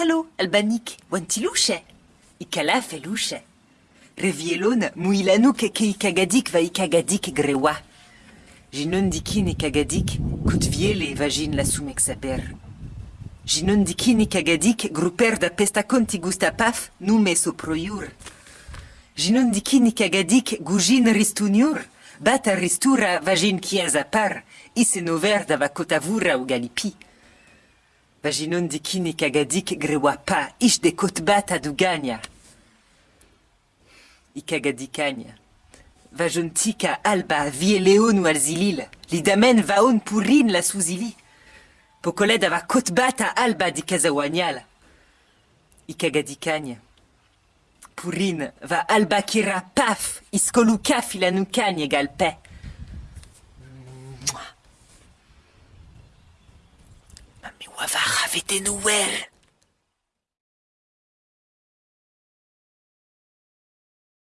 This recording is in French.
Tralo, albanik, wantilouche. Ikala felouche. Revielon, muilanuk ke ikagadik va ikagadik grewa. Jinon dikin ikagadik, kutviele vagin la sumek saper. Jinon dikin ikagadik, gruper da pestakonti gustapaf, nume soproyur. Jinon dikin ikagadik, gujin ristuniur, bata ristura vagin kieza par, isenover da vakotavura u galipi. Vaginon dikin ikagadik grewa pa, ish de kotbata du gagna. Ikagadikanya. Vajontika alba vie leon ou alzilil. Lidamen vaon purin la souzili. Pokoled ava kotbata alba di kazawanyal. Ikagadikanya. Purin va alba kira paf iskoluka filanukanya galpe. Mami wava ravete nouer.